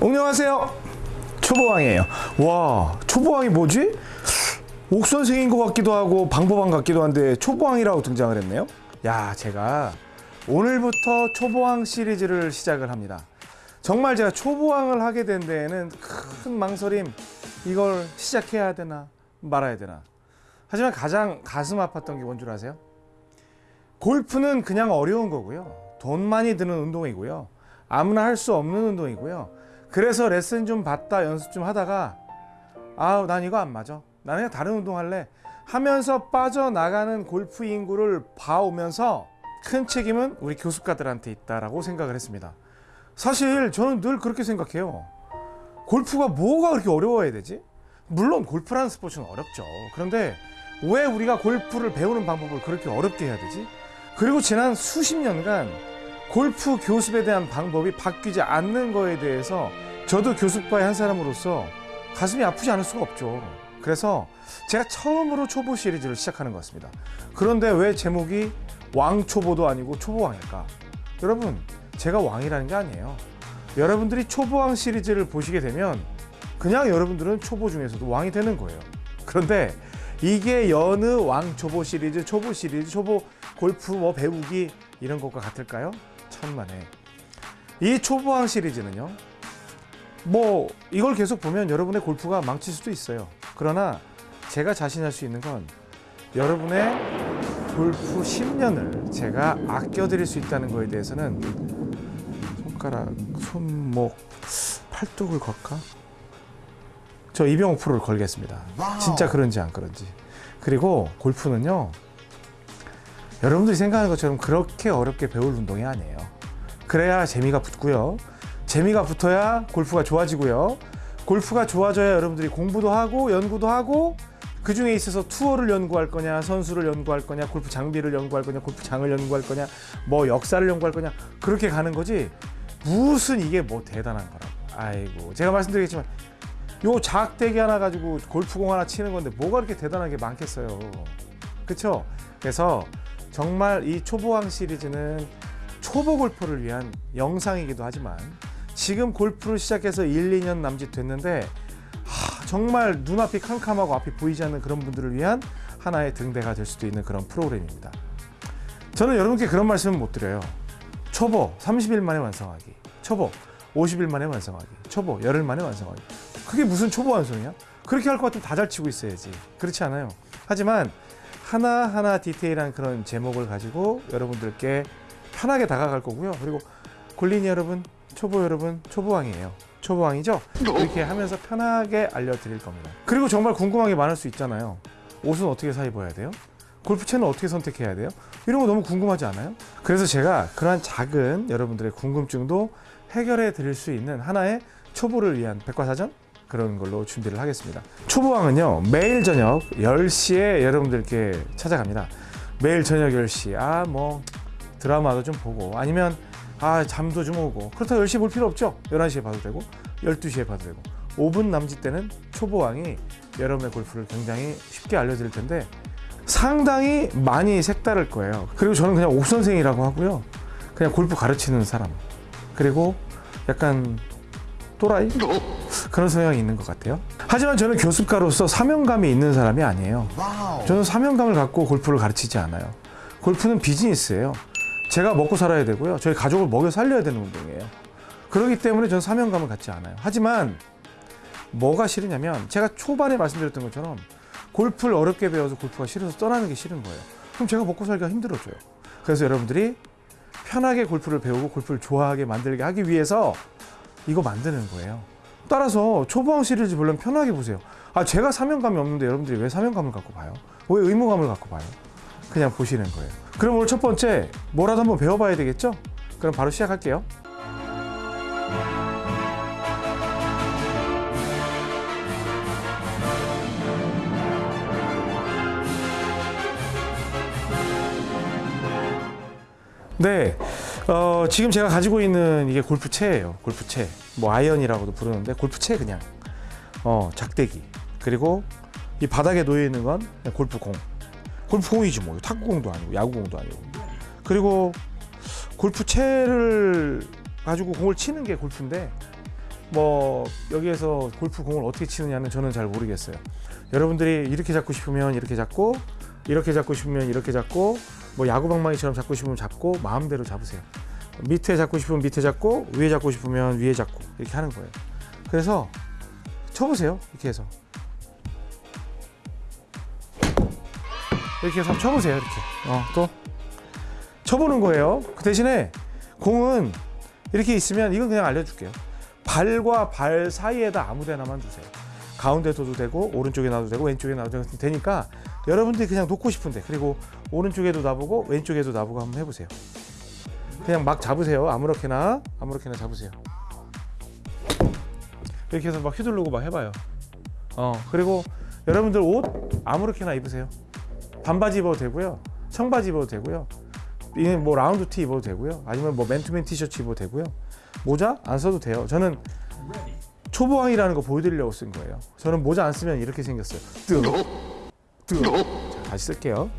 안녕하세요. 초보왕이에요. 와 초보왕이 뭐지? 옥선생인 것 같기도 하고 방법왕 같기도 한데 초보왕이라고 등장을 했네요. 야 제가 오늘부터 초보왕 시리즈를 시작을 합니다. 정말 제가 초보왕을 하게 된 데에는 큰 망설임 이걸 시작해야 되나 말아야 되나. 하지만 가장 가슴 아팠던 게 뭔 줄 아세요? 골프는 그냥 어려운 거고요. 돈 많이 드는 운동이고요. 아무나 할 수 없는 운동이고요 그래서 레슨 좀 받다 연습 좀 하다가 아우 난 이거 안 맞아. 나는 그냥 다른 운동 할래. 하면서 빠져나가는 골프 인구를 봐오면서 큰 책임은 우리 교습가들한테 있다라고 생각을 했습니다. 사실 저는 늘 그렇게 생각해요. 골프가 뭐가 그렇게 어려워야 되지? 물론 골프라는 스포츠는 어렵죠. 그런데 왜 우리가 골프를 배우는 방법을 그렇게 어렵게 해야 되지? 그리고 지난 수십 년간 골프 교습에 대한 방법이 바뀌지 않는 거에 대해서 저도 교습과의 한 사람으로서 가슴이 아프지 않을 수가 없죠. 그래서 제가 처음으로 초보 시리즈를 시작하는 것 같습니다. 그런데 왜 제목이 왕초보도 아니고 초보왕일까? 여러분, 제가 왕이라는 게 아니에요. 여러분들이 초보왕 시리즈를 보시게 되면 그냥 여러분들은 초보 중에서도 왕이 되는 거예요. 그런데 이게 여느 왕초보 시리즈, 초보 시리즈, 초보 골프 뭐 배우기 이런 것과 같을까요? 천만에. 이 초보왕 시리즈는요. 뭐 이걸 계속 보면 여러분의 골프가 망칠 수도 있어요. 그러나 제가 자신할 수 있는 건 여러분의 골프 10년을 제가 아껴드릴 수 있다는 거에 대해서는 손가락, 손목, 팔뚝을 걸까? 저 이병옥 프로를 걸겠습니다. 진짜 그런지 안 그런지. 그리고 골프는요. 여러분들이 생각하는 것처럼 그렇게 어렵게 배울 운동이 아니에요. 그래야 재미가 붙고요. 재미가 붙어야 골프가 좋아지고요. 골프가 좋아져야 여러분들이 공부도 하고 연구도 하고 그 중에 있어서 투어를 연구할 거냐, 선수를 연구할 거냐, 골프 장비를 연구할 거냐, 골프장을 연구할 거냐, 뭐 역사를 연구할 거냐 그렇게 가는 거지 무슨 이게 뭐 대단한 거라고. 아이고 제가 말씀드리겠지만 요 작대기 하나 가지고 골프공 하나 치는 건데 뭐가 그렇게 대단한 게 많겠어요. 그렇죠? 그래서 정말 이 초보왕 시리즈는 초보 골퍼를 위한 영상이기도 하지만 지금 골프를 시작해서 1, 2년 남짓 됐는데 하, 정말 눈앞이 캄캄하고 앞이 보이지 않는 그런 분들을 위한 하나의 등대가 될 수도 있는 그런 프로그램입니다. 저는 여러분께 그런 말씀은 못 드려요. 초보 30일 만에 완성하기, 초보 50일 만에 완성하기, 초보 열흘 만에 완성하기. 그게 무슨 초보 완성이야? 그렇게 할 것 같으면 다 잘 치고 있어야지. 그렇지 않아요. 하지만 하나하나 디테일한 그런 제목을 가지고 여러분들께 편하게 다가갈 거고요. 그리고 골린이 여러분, 초보 여러분, 초보왕이에요. 초보왕이죠? 이렇게 하면서 편하게 알려드릴 겁니다. 그리고 정말 궁금한 게 많을 수 있잖아요. 옷은 어떻게 사 입어야 돼요? 골프 채는 어떻게 선택해야 돼요? 이런 거 너무 궁금하지 않아요? 그래서 제가 그러한 작은 여러분들의 궁금증도 해결해 드릴 수 있는 하나의 초보를 위한 백과사전 그런 걸로 준비를 하겠습니다. 초보왕은요 매일 저녁 10시에 여러분들께 찾아갑니다. 매일 저녁 10시 아 뭐 드라마도 좀 보고 아니면 아 잠도 좀 오고 그렇다고 10시 볼 필요 없죠. 11시에 봐도 되고 12시에 봐도 되고 5분 남짓 때는 초보왕이 여러분의 골프를 굉장히 쉽게 알려드릴 텐데 상당히 많이 색다를 거예요. 그리고 저는 그냥 옥선생이라고 하고요. 그냥 골프 가르치는 사람. 그리고 약간 또라이? 그런 성향이 있는 것 같아요. 하지만 저는 교습가로서 사명감이 있는 사람이 아니에요. 저는 사명감을 갖고 골프를 가르치지 않아요. 골프는 비즈니스예요. 제가 먹고 살아야 되고요. 저희 가족을 먹여 살려야 되는 운동이에요. 그렇기 때문에 저는 사명감을 갖지 않아요. 하지만 뭐가 싫으냐면 제가 초반에 말씀드렸던 것처럼 골프를 어렵게 배워서 골프가 싫어서 떠나는 게 싫은 거예요. 그럼 제가 먹고 살기가 힘들어져요. 그래서 여러분들이 편하게 골프를 배우고 골프를 좋아하게 만들게 하기 위해서 이거 만드는 거예요. 따라서 초보왕 시리즈 물론 편하게 보세요. 아 제가 사명감이 없는데 여러분들이 왜 사명감을 갖고 봐요? 왜 의무감을 갖고 봐요? 그냥 보시는 거예요. 그럼 오늘 첫 번째 뭐라도 한번 배워봐야 되겠죠? 그럼 바로 시작할게요. 네, 어, 지금 제가 가지고 있는 이게 골프채예요. 골프채. 뭐 아이언이라고도 부르는데 골프채 그냥. 어, 작대기. 그리고 이 바닥에 놓여 있는 건 골프공. 골프공이지 뭐. 탁구공도 아니고 야구공도 아니고. 그리고 골프채를 가지고 공을 치는 게 골프인데 뭐 여기에서 골프 공을 어떻게 치느냐는 저는 잘 모르겠어요. 여러분들이 이렇게 잡고 싶으면 이렇게 잡고 이렇게 잡고 싶으면 이렇게 잡고 뭐 야구 방망이처럼 잡고 싶으면 잡고 마음대로 잡으세요. 밑에 잡고 싶으면 밑에 잡고 위에 잡고 싶으면 위에 잡고 이렇게 하는 거예요. 그래서 쳐보세요. 이렇게 해서 이렇게 해서 한번 쳐보세요. 이렇게 어, 또 쳐보는 거예요. 그 대신에 공은 이렇게 있으면 이건 그냥 알려줄게요. 발과 발 사이에다 아무 데나만 두세요. 가운데 둬도 되고 오른쪽에 놔도 되고 왼쪽에 놔도 되니까 여러분들이 그냥 놓고 싶은데 그리고 오른쪽에도 놔보고 왼쪽에도 놔보고 한번 해보세요. 그냥 막 잡으세요. 아무렇게나 아무렇게나 잡으세요. 이렇게 해서 막 휘두르고 막 해봐요. 어 그리고 여러분들 옷 아무렇게나 입으세요. 반바지 입어도 되고요. 청바지 입어도 되고요. 이뭐 라운드 티 입어도 되고요. 아니면 뭐 맨투맨 티셔츠 입어도 되고요. 모자 안 써도 돼요. 저는 초보왕이라는 거 보여드리려고 쓴 거예요. 저는 모자 안 쓰면 이렇게 생겼어요. 뜨거, 뜨거. 자, 다시 쓸게요.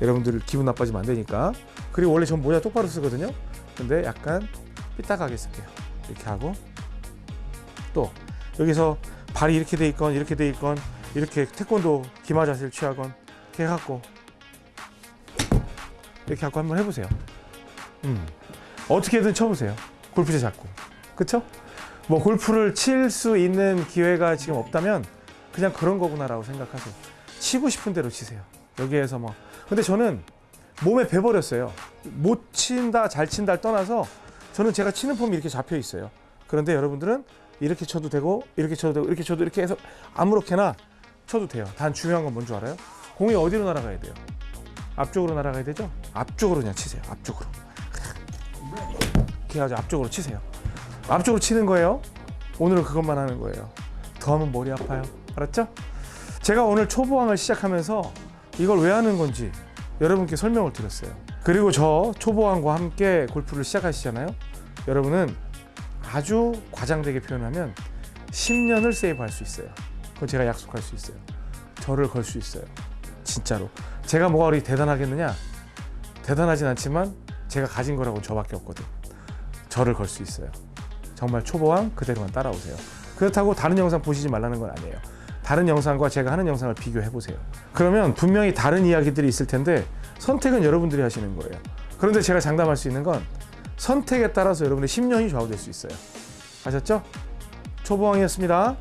여러분들 기분 나빠지면 안 되니까. 그리고 원래 전 모자 똑바로 쓰거든요. 근데 약간 삐딱하게 쓸게요. 이렇게 하고 또 여기서 발이 이렇게 돼 있건 이렇게 돼 있건 이렇게 태권도 기마 자세를 취하건 이렇게 해갖고 이렇게 갖고 한번 해보세요. 음. 어떻게든 쳐보세요. 골프채 잡고. 그쵸? 뭐 골프를 칠 수 있는 기회가 지금 없다면 그냥 그런 거구나 라고 생각하세요. 치고 싶은 대로 치세요. 여기에서 뭐. 근데 저는 몸에 배버렸어요. 못 친다, 잘 친다를 떠나서 저는 제가 치는 폼이 이렇게 잡혀 있어요. 그런데 여러분들은 이렇게 쳐도 되고, 이렇게 쳐도 되고, 이렇게 쳐도 이렇게 해서 아무렇게나 쳐도 돼요. 단 중요한 건 뭔지 알아요? 공이 어디로 날아가야 돼요? 앞쪽으로 날아가야 되죠? 앞쪽으로 그냥 치세요. 앞쪽으로. 이렇게 해가지고 앞쪽으로 치세요. 앞쪽으로 치는 거예요. 오늘은 그것만 하는 거예요. 더 하면 머리 아파요. 알았죠? 제가 오늘 초보왕을 시작하면서 이걸 왜 하는 건지 여러분께 설명을 드렸어요. 그리고 저 초보왕과 함께 골프를 시작하시잖아요. 여러분은 아주 과장되게 표현하면 10년을 세이브할 수 있어요. 그건 제가 약속할 수 있어요. 저를 걸 수 있어요. 진짜로. 제가 뭐가 그렇게 대단하겠느냐? 대단하진 않지만 제가 가진 거라고 저밖에 없거든. 저를 걸 수 있어요. 정말 초보왕 그대로만 따라오세요. 그렇다고 다른 영상 보시지 말라는 건 아니에요. 다른 영상과 제가 하는 영상을 비교해 보세요. 그러면 분명히 다른 이야기들이 있을 텐데 선택은 여러분들이 하시는 거예요. 그런데 제가 장담할 수 있는 건 선택에 따라서 여러분의 10년이 좌우될 수 있어요. 아셨죠? 초보왕이었습니다.